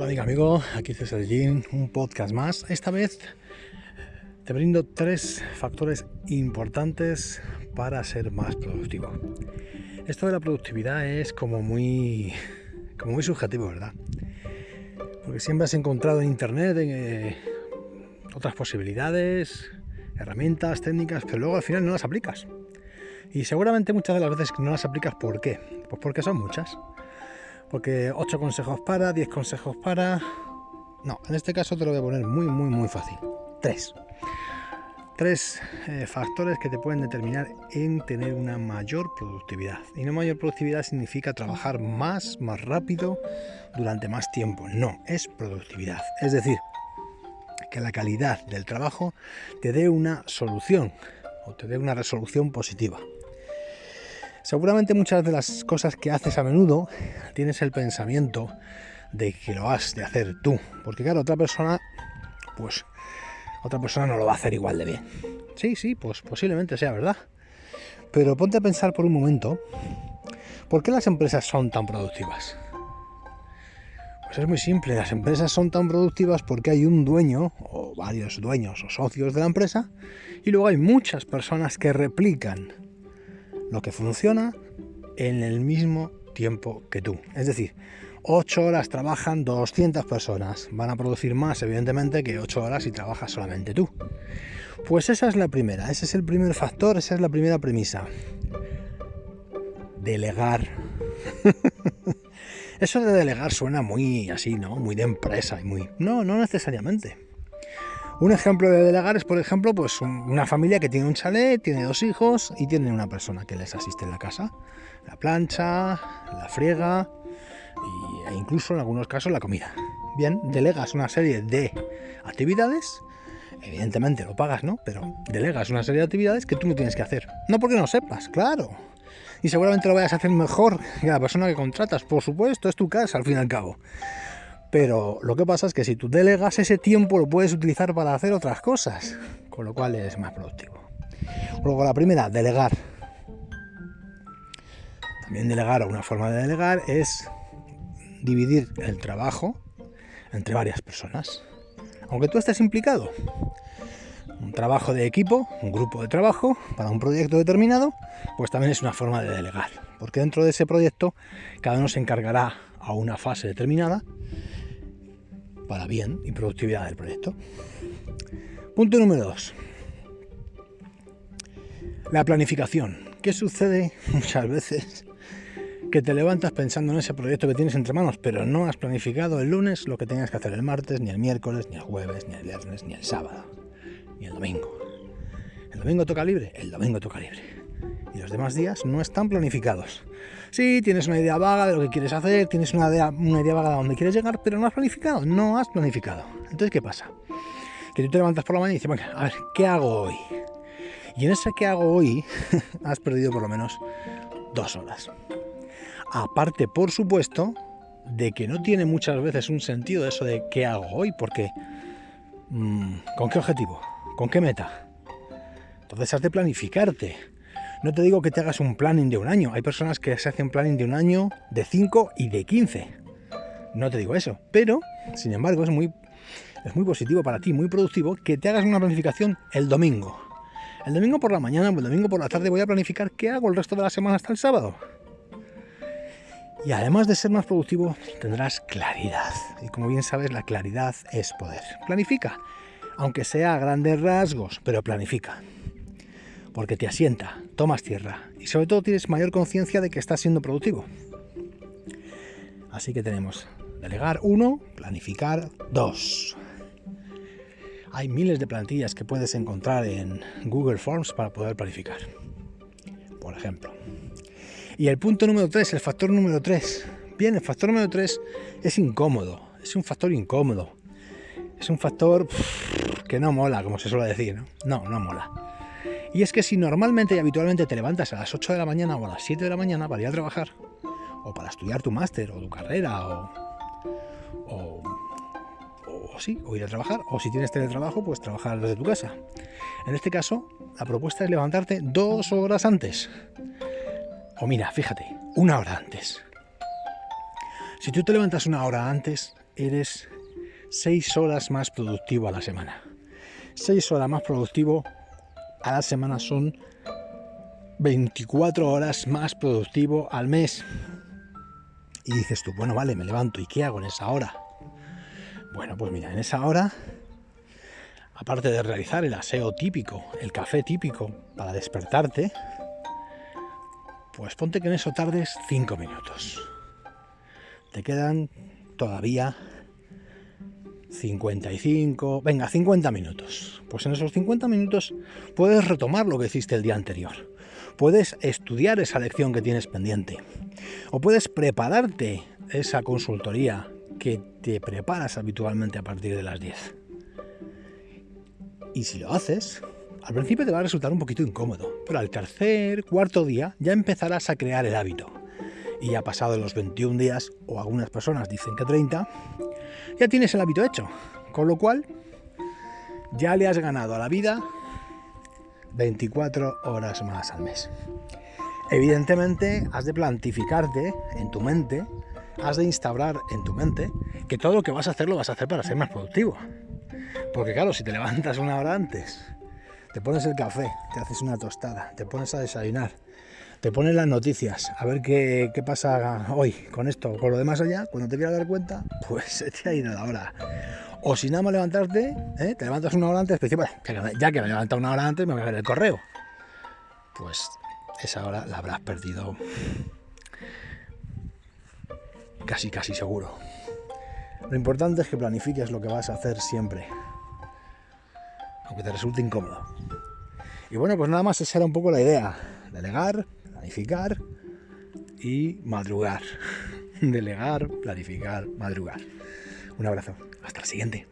Hola amiga, amigo, aquí César Jean, un podcast más. Esta vez te brindo tres factores importantes para ser más productivo. Esto de la productividad es como muy, como muy subjetivo, ¿verdad? Porque siempre has encontrado en internet eh, otras posibilidades, herramientas, técnicas, pero luego al final no las aplicas. Y seguramente muchas de las veces no las aplicas, ¿por qué? Pues porque son muchas. Porque 8 consejos para, 10 consejos para... No, en este caso te lo voy a poner muy, muy, muy fácil. 3. Tres eh, factores que te pueden determinar en tener una mayor productividad. Y no mayor productividad significa trabajar más, más rápido, durante más tiempo. No, es productividad. Es decir, que la calidad del trabajo te dé una solución o te dé una resolución positiva. Seguramente muchas de las cosas que haces a menudo tienes el pensamiento de que lo has de hacer tú, porque claro, otra persona, pues otra persona no lo va a hacer igual de bien. Sí, sí, pues posiblemente sea verdad. Pero ponte a pensar por un momento, ¿por qué las empresas son tan productivas? Pues es muy simple, las empresas son tan productivas porque hay un dueño, o varios dueños o socios de la empresa, y luego hay muchas personas que replican lo que funciona en el mismo tiempo que tú. Es decir, 8 horas trabajan 200 personas. Van a producir más, evidentemente, que 8 horas si trabajas solamente tú. Pues esa es la primera, ese es el primer factor, esa es la primera premisa. Delegar. Eso de delegar suena muy así, ¿no? Muy de empresa y muy... No, no necesariamente. Un ejemplo de delegar es, por ejemplo, pues una familia que tiene un chalet, tiene dos hijos y tiene una persona que les asiste en la casa. La plancha, la friega e incluso en algunos casos la comida. Bien, delegas una serie de actividades, evidentemente lo pagas, ¿no? Pero delegas una serie de actividades que tú no tienes que hacer. No porque no sepas, claro. Y seguramente lo vayas a hacer mejor que la persona que contratas, por supuesto, es tu casa al fin y al cabo. Pero lo que pasa es que si tú delegas ese tiempo lo puedes utilizar para hacer otras cosas, con lo cual eres más productivo. Luego la primera, delegar. También delegar, o una forma de delegar, es dividir el trabajo entre varias personas. Aunque tú estés implicado. Un trabajo de equipo, un grupo de trabajo para un proyecto determinado, pues también es una forma de delegar. Porque dentro de ese proyecto cada uno se encargará a una fase determinada para bien y productividad del proyecto. Punto número 2. La planificación. ¿Qué sucede muchas veces? Que te levantas pensando en ese proyecto que tienes entre manos, pero no has planificado el lunes lo que tenías que hacer el martes, ni el miércoles, ni el jueves, ni el viernes, ni el sábado, ni el domingo. ¿El domingo toca libre? El domingo toca libre los demás días no están planificados. Sí, tienes una idea vaga de lo que quieres hacer, tienes una idea, vaga de dónde quieres llegar, pero no has planificado, no has planificado. Entonces, ¿qué pasa? Que tú te levantas por la mañana y dices, a ver, ¿qué hago hoy? Y en ese ¿qué hago hoy? has perdido por lo menos dos horas. Aparte, por supuesto, de que no tiene muchas veces un sentido eso de qué hago hoy, porque mm, ¿con qué objetivo? ¿Con qué meta? Entonces has de planificarte. No te digo que te hagas un planning de un año. Hay personas que se hacen planning de un año, de 5 y de 15. No te digo eso. Pero, sin embargo, es muy, es muy positivo para ti, muy productivo, que te hagas una planificación el domingo. El domingo por la mañana o el domingo por la tarde voy a planificar qué hago el resto de la semana hasta el sábado. Y además de ser más productivo, tendrás claridad. Y como bien sabes, la claridad es poder. Planifica, aunque sea a grandes rasgos, pero planifica porque te asienta, tomas tierra y sobre todo tienes mayor conciencia de que estás siendo productivo. Así que tenemos delegar uno, planificar dos. Hay miles de plantillas que puedes encontrar en Google Forms para poder planificar, por ejemplo. Y el punto número 3, el factor número 3. Bien, el factor número 3 es incómodo, es un factor incómodo. Es un factor que no mola, como se suele decir, ¿no? No, no mola. Y es que si normalmente y habitualmente te levantas a las 8 de la mañana o a las 7 de la mañana para ir a trabajar, o para estudiar tu máster o tu carrera, o, o, o, sí, o ir a trabajar, o si tienes teletrabajo, pues trabajar desde tu casa. En este caso, la propuesta es levantarte dos horas antes. O mira, fíjate, una hora antes. Si tú te levantas una hora antes, eres 6 horas más productivo a la semana. 6 horas más productivo a la semana son 24 horas más productivo al mes. Y dices tú, bueno, vale, me levanto, ¿y qué hago en esa hora? Bueno, pues mira, en esa hora, aparte de realizar el aseo típico, el café típico para despertarte, pues ponte que en eso tardes 5 minutos. Te quedan todavía 55, venga, 50 minutos. Pues en esos 50 minutos puedes retomar lo que hiciste el día anterior. Puedes estudiar esa lección que tienes pendiente. O puedes prepararte esa consultoría que te preparas habitualmente a partir de las 10. Y si lo haces, al principio te va a resultar un poquito incómodo, pero al tercer, cuarto día ya empezarás a crear el hábito. Y ya pasado los 21 días, o algunas personas dicen que 30, ya tienes el hábito hecho. Con lo cual, ya le has ganado a la vida 24 horas más al mes. Evidentemente, has de plantificarte en tu mente, has de instaurar en tu mente que todo lo que vas a hacer lo vas a hacer para ser más productivo. Porque claro, si te levantas una hora antes te pones el café, te haces una tostada, te pones a desayunar, te pones las noticias, a ver qué, pasa hoy con esto, con lo demás allá, cuando te quieras dar cuenta, pues se te ha ido la hora. O si nada más levantarte, ¿eh? te levantas una hora antes, pues, ya que me he levantado una hora antes, me voy a ver el correo. Pues esa hora la habrás perdido casi, casi seguro. Lo importante es que planifiques lo que vas a hacer siempre aunque te resulte incómodo. Y bueno, pues nada más esa era un poco la idea. Delegar, planificar y madrugar. Delegar, planificar, madrugar. Un abrazo. Hasta la siguiente.